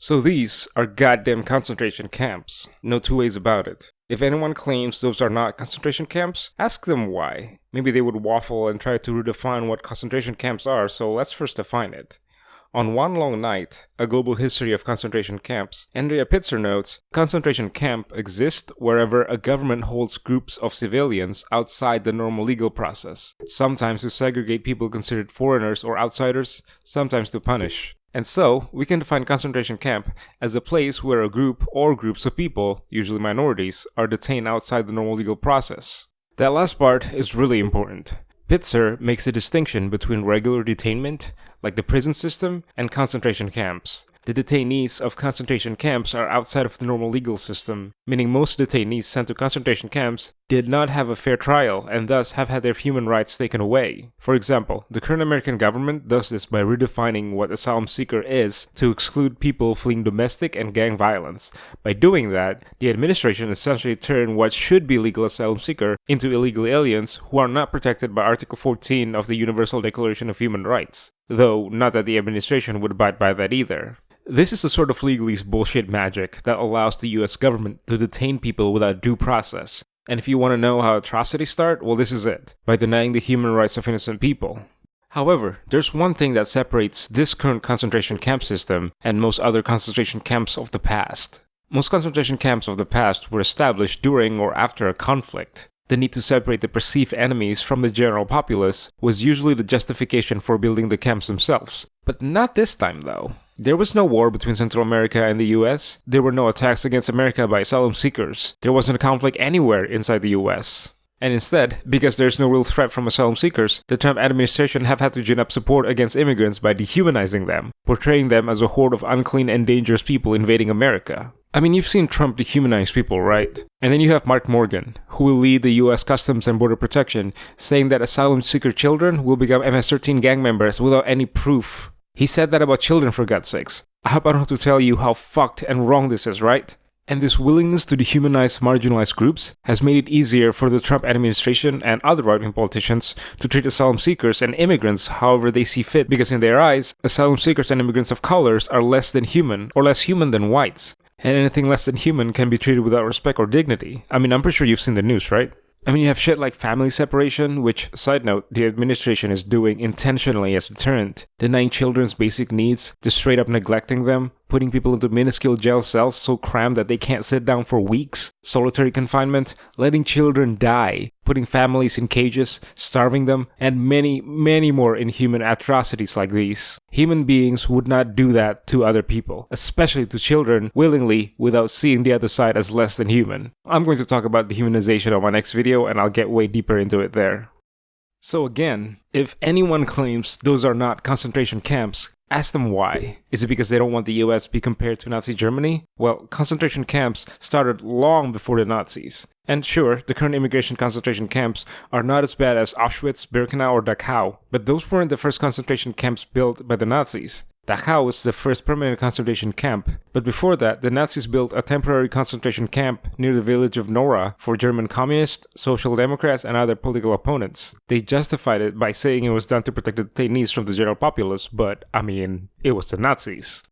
So these are goddamn concentration camps. No two ways about it. If anyone claims those are not concentration camps, ask them why. Maybe they would waffle and try to redefine what concentration camps are, so let's first define it. On One Long Night, A Global History of Concentration Camps, Andrea Pitzer notes, concentration camp exists wherever a government holds groups of civilians outside the normal legal process, sometimes to segregate people considered foreigners or outsiders, sometimes to punish. And so, we can define concentration camp as a place where a group or groups of people, usually minorities, are detained outside the normal legal process. That last part is really important. Pitzer makes a distinction between regular detainment, like the prison system, and concentration camps. The detainees of concentration camps are outside of the normal legal system, meaning most detainees sent to concentration camps did not have a fair trial and thus have had their human rights taken away. For example, the current American government does this by redefining what asylum seeker is to exclude people fleeing domestic and gang violence. By doing that, the administration essentially turned what should be legal asylum seeker into illegal aliens who are not protected by Article 14 of the Universal Declaration of Human Rights. Though, not that the administration would abide by that either. This is the sort of legalese bullshit magic that allows the US government to detain people without due process. And if you want to know how atrocities start, well, this is it by denying the human rights of innocent people. However, there's one thing that separates this current concentration camp system and most other concentration camps of the past. Most concentration camps of the past were established during or after a conflict. The need to separate the perceived enemies from the general populace was usually the justification for building the camps themselves. But not this time though. There was no war between Central America and the US. There were no attacks against America by asylum seekers. There wasn't a conflict anywhere inside the US. And instead, because there's no real threat from asylum seekers, the Trump administration have had to gin up support against immigrants by dehumanizing them, portraying them as a horde of unclean and dangerous people invading America. I mean, you've seen Trump dehumanize people, right? And then you have Mark Morgan, who will lead the US Customs and Border Protection, saying that asylum seeker children will become MS 13 gang members without any proof. He said that about children for God's sakes. I hope I don't have to tell you how fucked and wrong this is, right? And this willingness to dehumanize marginalized groups has made it easier for the Trump administration and other right wing politicians to treat asylum seekers and immigrants however they see fit, because in their eyes, asylum seekers and immigrants of colors are less than human or less human than whites. And anything less than human can be treated without respect or dignity. I mean, I'm pretty sure you've seen the news, right? I mean, you have shit like family separation, which, side note, the administration is doing intentionally as a deterrent, denying children's basic needs, just straight up neglecting them, putting people into minuscule jail cells so crammed that they can't sit down for weeks, solitary confinement, letting children die, putting families in cages, starving them, and many, many more inhuman atrocities like these. Human beings would not do that to other people, especially to children, willingly without seeing the other side as less than human. I'm going to talk about dehumanization on my next video and I'll get way deeper into it there. So again, if anyone claims those are not concentration camps, ask them why. Is it because they don't want the US to be compared to Nazi Germany? Well, concentration camps started long before the Nazis. And sure, the current immigration concentration camps are not as bad as Auschwitz, Birkenau, or Dachau, but those weren't the first concentration camps built by the Nazis. Dachau was the first permanent concentration camp, but before that, the Nazis built a temporary concentration camp near the village of Nohra for German communists, social democrats, and other political opponents. They justified it by saying it was done to protect the detainees from the general populace, but I mean, it was the Nazis.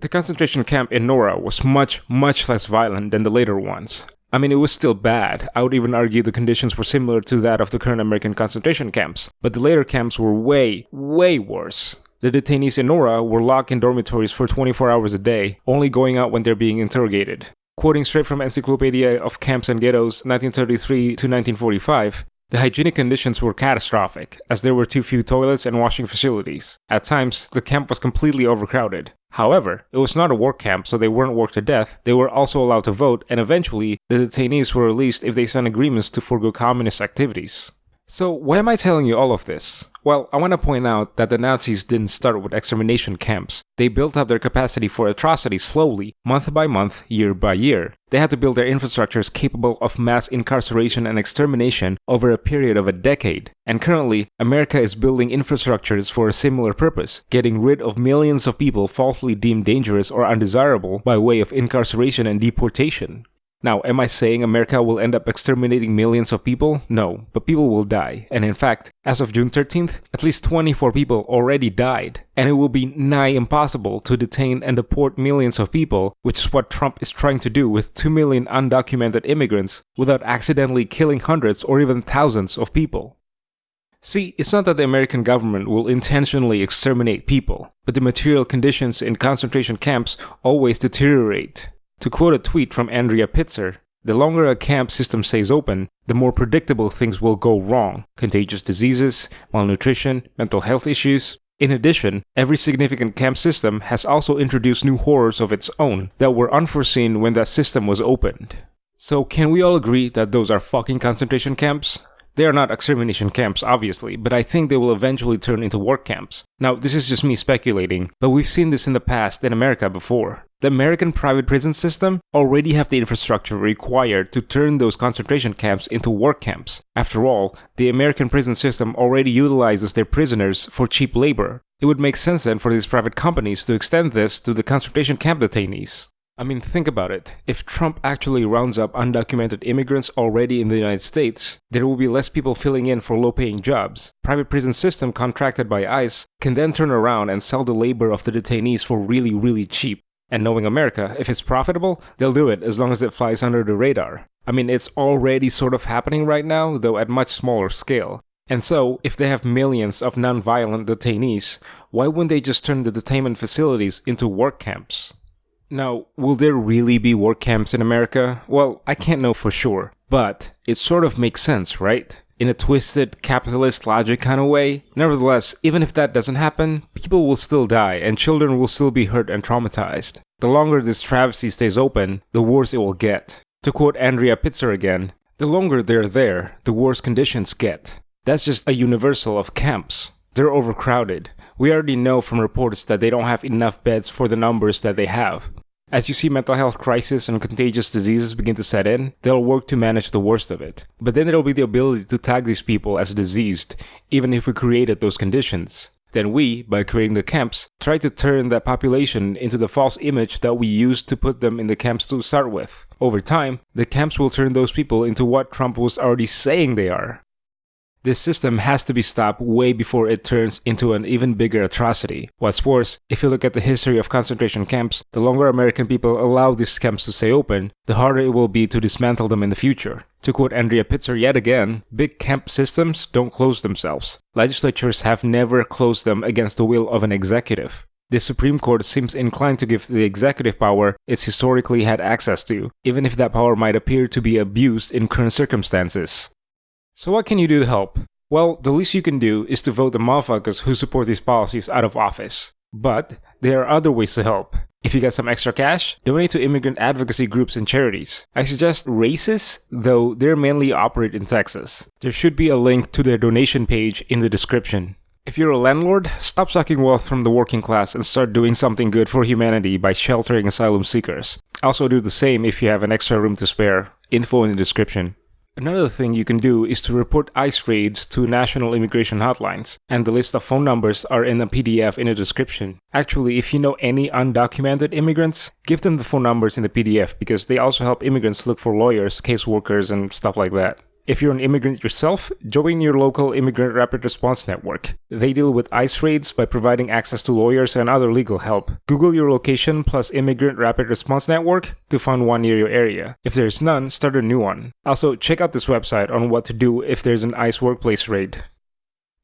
The concentration camp in Nohra was much, much less violent than the later ones. I mean, it was still bad. I would even argue the conditions were similar to that of the current American concentration camps, but the later camps were way, way worse. The detainees in Nohra were locked in dormitories for 24 hours a day, only going out when they're being interrogated. Quoting straight from Encyclopedia of Camps and Ghettos 1933 to 1945, the hygienic conditions were catastrophic, as there were too few toilets and washing facilities. At times, the camp was completely overcrowded. However, it was not a work camp, so they weren't worked to death, they were also allowed to vote, and eventually, the detainees were released if they signed agreements to forego communist activities. So, why am I telling you all of this? Well, I want to point out that the Nazis didn't start with extermination camps. They built up their capacity for atrocity slowly, month by month, year by year. They had to build their infrastructures capable of mass incarceration and extermination over a period of a decade. And currently, America is building infrastructures for a similar purpose, getting rid of millions of people falsely deemed dangerous or undesirable by way of incarceration and deportation. Now, am I saying America will end up exterminating millions of people? No, but people will die. And in fact, as of June 13th, at least 24 people already died. And it will be nigh impossible to detain and deport millions of people, which is what Trump is trying to do with 2 million undocumented immigrants without accidentally killing hundreds or even thousands of people. See, it's not that the American government will intentionally exterminate people, but the material conditions in concentration camps always deteriorate. To quote a tweet from Andrea Pitzer, the longer a camp system stays open, the more predictable things will go wrong contagious diseases, malnutrition, mental health issues. In addition, every significant camp system has also introduced new horrors of its own that were unforeseen when that system was opened. So, can we all agree that those are fucking concentration camps? They are not extermination camps, obviously, but I think they will eventually turn into work camps. Now, this is just me speculating, but we've seen this in the past in America before. The American private prison system already have the infrastructure required to turn those concentration camps into work camps. After all, the American prison system already utilizes their prisoners for cheap labor. It would make sense then for these private companies to extend this to the concentration camp detainees. I mean, think about it. If Trump actually rounds up undocumented immigrants already in the United States, there will be less people filling in for low paying jobs. Private prison system contracted by ICE can then turn around and sell the labor of the detainees for really, really cheap. And knowing America, if it's profitable, they'll do it as long as it flies under the radar. I mean, it's already sort of happening right now, though at much smaller scale. And so, if they have millions of non-violent detainees, why wouldn't they just turn the detainment facilities into work camps? Now, will there really be work camps in America? Well, I can't know for sure, but it sort of makes sense, right? In a twisted capitalist logic kind of way. Nevertheless, even if that doesn't happen, people will still die and children will still be hurt and traumatized. The longer this travesty stays open, the worse it will get. To quote Andrea Pitzer again, the longer they're there, the worse conditions get. That's just a universal of camps. They're overcrowded. We already know from reports that they don't have enough beds for the numbers that they have. As you see mental health crisis and contagious diseases begin to set in, they'll work to manage the worst of it. But then there'll be the ability to tag these people as diseased, even if we created those conditions. Then we, by creating the camps, try to turn that population into the false image that we used to put them in the camps to start with. Over time, the camps will turn those people into what Trump was already saying they are this system has to be stopped way before it turns into an even bigger atrocity. What's worse, if you look at the history of concentration camps, the longer American people allow these camps to stay open, the harder it will be to dismantle them in the future. To quote Andrea Pitzer yet again, big camp systems don't close themselves. Legislatures have never closed them against the will of an executive. The Supreme Court seems inclined to give the executive power it's historically had access to, even if that power might appear to be abused in current circumstances. So what can you do to help? Well, the least you can do is to vote the motherfuckers who support these policies out of office. But there are other ways to help. If you got some extra cash, donate to immigrant advocacy groups and charities. I suggest RAICES, though they mainly operate in Texas. There should be a link to their donation page in the description. If you're a landlord, stop sucking wealth from the working class and start doing something good for humanity by sheltering asylum seekers. Also do the same if you have an extra room to spare. Info in the description. Another thing you can do is to report ICE raids to national immigration hotlines, and the list of phone numbers are in the PDF in the description. Actually, if you know any undocumented immigrants, give them the phone numbers in the PDF because they also help immigrants look for lawyers, caseworkers, and stuff like that. If you're an immigrant yourself, join your local Immigrant Rapid Response Network. They deal with ICE raids by providing access to lawyers and other legal help. Google your location plus Immigrant Rapid Response Network to find one near your area. If there's none, start a new one. Also, check out this website on what to do if there's an ICE workplace raid.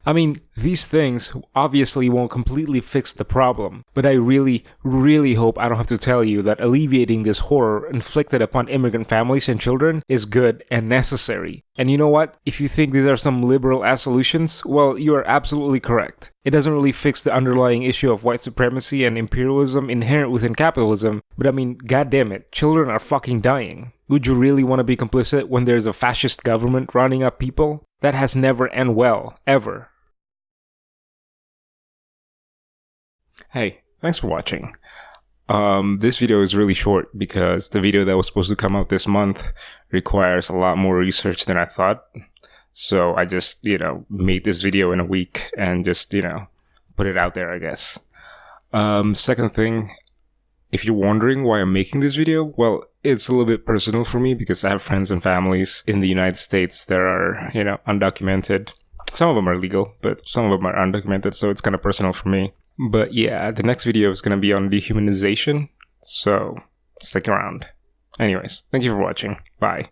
I mean, these things obviously won't completely fix the problem, but I really, really hope I don't have to tell you that alleviating this horror inflicted upon immigrant families and children is good and necessary. And you know what? If you think these are some liberal ass solutions, well, you are absolutely correct. It doesn't really fix the underlying issue of white supremacy and imperialism inherent within capitalism, but I mean, goddammit, children are fucking dying. Would you really want to be complicit when there's a fascist government running up people? That has never end well, ever. Hey, thanks for watching. Um, this video is really short because the video that was supposed to come out this month requires a lot more research than I thought. So I just, you know, made this video in a week and just, you know, put it out there, I guess. Um, second thing, if you're wondering why I'm making this video, well, it's a little bit personal for me because I have friends and families in the United States that are, you know, undocumented. Some of them are legal, but some of them are undocumented, so it's kind of personal for me. But yeah, the next video is going to be on dehumanization, so stick around. Anyways, thank you for watching. Bye.